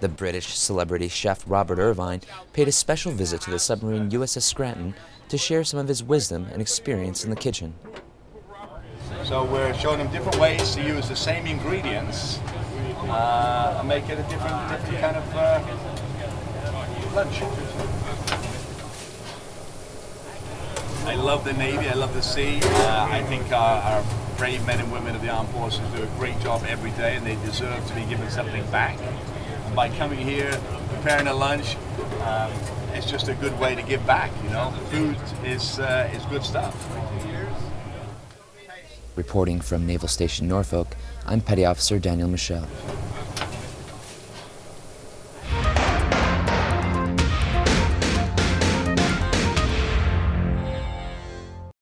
The British celebrity chef Robert Irvine paid a special visit to the submarine USS Scranton to share some of his wisdom and experience in the kitchen. So we're showing them different ways to use the same ingredients uh, and make it a different, different kind of uh, lunch. I love the Navy, I love the sea. Uh, I think our, our brave men and women of the armed forces do a great job every day and they deserve to be given something back. By coming here, preparing a lunch, um, it's just a good way to give back, you know. Food is, uh, is good stuff. Reporting from Naval Station Norfolk, I'm Petty Officer Daniel Michel.